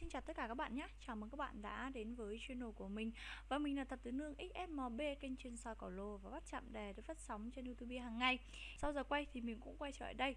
xin chào tất cả các bạn nhé. Chào mừng các bạn đã đến với channel của mình. Và mình là Tập Tứ Nương XSMB Kênh chuyên soi cỏ lô và bắt chạm đề được phát sóng trên Youtube hàng ngày. Sau giờ quay thì mình cũng quay trở lại đây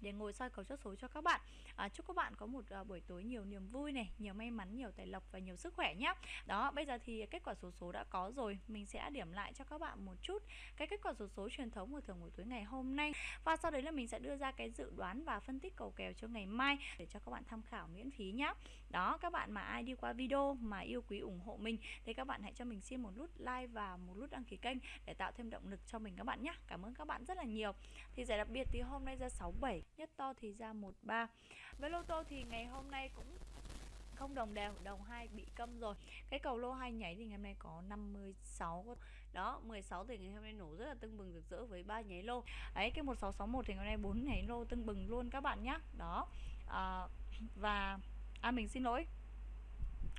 để ngồi soi cầu chốt số cho các bạn. À, chúc các bạn có một uh, buổi tối nhiều niềm vui này nhiều may mắn nhiều tài lộc và nhiều sức khỏe nhé đó bây giờ thì kết quả số số đã có rồi. Mình sẽ điểm lại cho các bạn một chút cái kết quả số số truyền thống của thường buổi tối ngày hôm nay. Và sau đấy là mình sẽ đưa ra cái dự đoán và phân tích cầu kèo cho ngày mai để cho các bạn tham khảo miễn phí nhé đó các bạn mà ai đi qua video mà yêu quý ủng hộ mình thì các bạn hãy cho mình xin một nút like và một nút đăng ký kênh để tạo thêm động lực cho mình các bạn nhé cảm ơn các bạn rất là nhiều. Thì giải đặc biệt thì hôm nay ra 67 nhất to thì ra 13 với lô tô thì ngày hôm nay cũng không đồng đều đồng hai bị câm rồi. Cái cầu lô hai nhảy thì ngày hôm nay có 56 đó 16 thì ngày hôm nay nổ rất là tưng bừng rực rỡ với ba nháy lô. Ấy cái 1661 thì ngày hôm nay bốn nháy lô tưng bừng luôn các bạn nhé đó à, và à mình xin lỗi.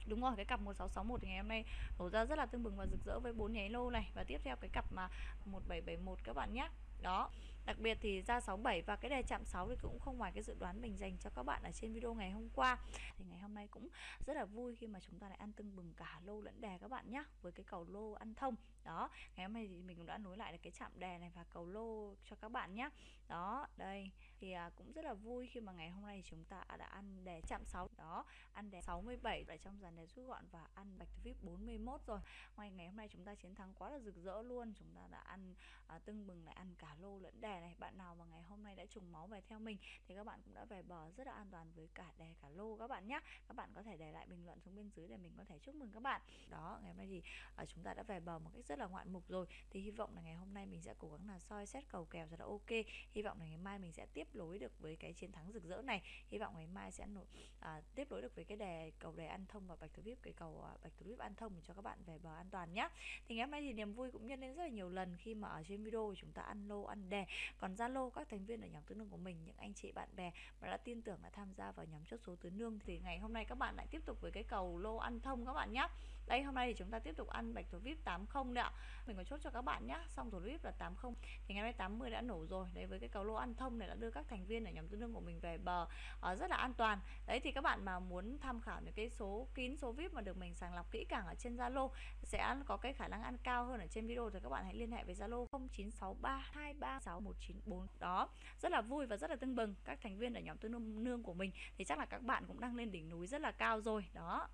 Đúng rồi, cái cặp 1661 ngày hôm nay nổ ra rất là tương bừng và rực rỡ với bốn nháy lô này. Và tiếp theo cái cặp mà 1771 các bạn nhé. Đó. Đặc biệt thì ra 67 và cái đề chạm 6 thì cũng không ngoài cái dự đoán mình dành cho các bạn ở trên video ngày hôm qua. Thì ngày hôm nay cũng rất là vui khi mà chúng ta lại ăn tưng bừng cả lô lẫn đề các bạn nhé với cái cầu lô ăn thông. Đó. Ngày hôm nay thì mình cũng đã nối lại được cái chạm đề này và cầu lô cho các bạn nhé. Đó đây thì à, cũng rất là vui khi mà ngày hôm nay chúng ta đã ăn đề chạm 6 đó ăn đề 67 ở trong dàn đề rút gọn và ăn bạch vip 41 rồi. Ngoài ngày hôm nay chúng ta chiến thắng quá là rực rỡ luôn. Chúng ta đã ăn à, tưng bừng lại ăn cả lô lẫn đề này. Bạn nào mà ngày hôm nay đã trùng máu về theo mình thì các bạn cũng đã về bờ rất là an toàn với cả đề cả lô các bạn nhé các bạn có thể để lại bình luận xuống bên dưới để mình có thể chúc mừng các bạn. Đó ngày hôm nay thì à, chúng ta đã về bờ một cách rất là ngoạn mục rồi. Thì hy vọng là ngày hôm nay mình sẽ cố gắng là soi xét cầu kèo cho là ok. Hy vọng là ngày mai mình sẽ tiếp nối được với cái chiến thắng rực rỡ này. Hy vọng ngày mai sẽ nổi à, tiếp nối được với cái đề cầu đề ăn thông và bạch thủ vip cái cầu à, bạch thủ vip ăn thông để cho các bạn về bờ an toàn nhé thì ngày hôm nay thì niềm vui cũng nhân lên rất là nhiều lần khi mà ở trên video chúng ta ăn lô ăn đề. Còn zalo các thành viên ở nhóm tứ nương của mình những anh chị bạn bè mà đã tin tưởng đã tham gia vào nhóm chốt số tứ nương thì ngày hôm nay các bạn lại tiếp tục với cái cầu lô ăn thông các bạn nhé đây, hôm nay thì chúng ta tiếp tục ăn bạch thủ vip 80 đấy ạ. Mình có chốt cho các bạn nhé xong thủ vip là 80 thì ngày mai 80 đã nổ rồi. Đấy, với cái cầu lô ăn thông này đã đưa các thành viên ở nhóm tương đương của mình về bờ ở rất là an toàn. Đấy, thì các bạn mà muốn tham khảo những cái số kín số vip mà được mình sàng lọc kỹ càng ở trên zalo, sẽ có cái khả năng ăn cao hơn ở trên video thì các bạn hãy liên hệ với zalo 0963236194 đó, rất là vui và rất là tưng bừng. Các thành viên ở nhóm tương đương nương của mình thì chắc là các bạn cũng đang lên đỉnh núi rất là cao rồi. Đó.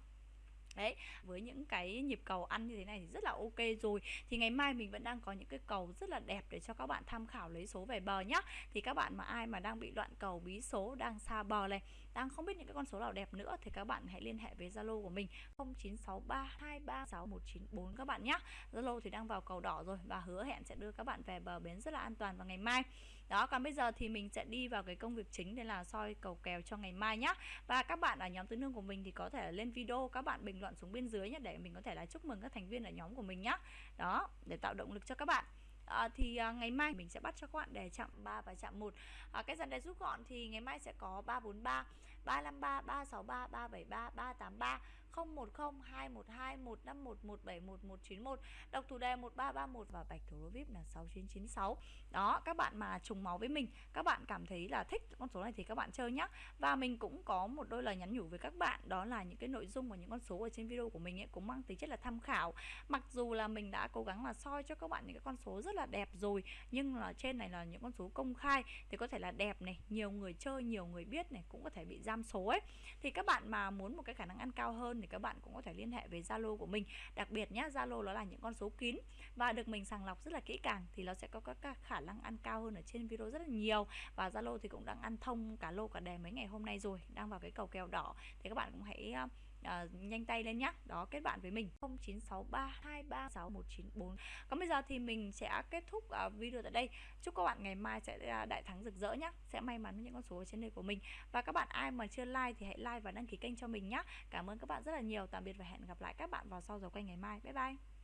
Đấy, với những cái nhịp cầu ăn như thế này thì rất là ok rồi. Thì ngày mai mình vẫn đang có những cái cầu rất là đẹp để cho các bạn tham khảo lấy số về bờ nhá. Thì các bạn mà ai mà đang bị loạn cầu bí số, đang xa bờ này đang không biết những cái con số nào đẹp nữa Thì các bạn hãy liên hệ với Zalo của mình 0963236194 các bạn nhé Zalo thì đang vào cầu đỏ rồi Và hứa hẹn sẽ đưa các bạn về bờ bến rất là an toàn vào ngày mai. Đó, còn bây giờ thì mình sẽ đi vào cái công việc chính Để là soi cầu kèo cho ngày mai nhá. Và các bạn ở nhóm tứ nương của mình thì có thể lên video Các bạn bình luận luận xuống bên dưới nhé để mình có thể là chúc mừng các thành viên ở nhóm của mình nhé đó để tạo động lực cho các bạn à, thì à, ngày mai mình sẽ bắt cho các bạn đề chạm 3 và chạm 1 à, cái dàn đề rút gọn thì ngày mai sẽ có 343 353 363 373 383 010 212 151 171 191 độc thủ đề 1331 và bạch thủ lô vip là 6996 đó, các bạn mà trùng máu với mình, các bạn cảm thấy là thích con số này thì các bạn chơi nhé và mình cũng có một đôi lời nhắn nhủ với các bạn, đó là những cái nội dung và những con số ở trên video của mình ấy cũng mang tính chất là tham khảo. Mặc dù là mình đã cố gắng là soi cho các bạn những cái con số rất là đẹp rồi, nhưng là trên này là những con số công khai, thì có thể là đẹp này, nhiều người chơi, nhiều người biết này, cũng có thể bị giam số ấy. Thì các bạn mà muốn một cái khả năng ăn cao hơn thì các bạn cũng có thể liên hệ với Zalo của mình. Đặc biệt nhá, Zalo nó là những con số kín và được mình sàng lọc rất là kỹ càng thì nó sẽ có các khả năng ăn cao hơn ở trên video rất là nhiều. Và Zalo thì cũng đang ăn thông cả lô cả đề mấy ngày hôm nay rồi, đang vào cái cầu kèo đỏ. Thì các bạn cũng hãy uh, nhanh tay lên nhá. Đó kết bạn với mình. 0963236194 còn bây giờ thì mình sẽ kết thúc uh, video tại đây. Chúc các bạn ngày mai sẽ ờ, đại thắng rực rỡ nhá. Sẽ may mắn với những con số ở trên đây của mình. Và các bạn ai mà chưa like thì hãy like và đăng ký kênh cho mình nhé cảm ơn các bạn rất là nhiều. Tạm biệt và hẹn gặp lại các bạn vào sau giờ quay ngày mai. Bye bye.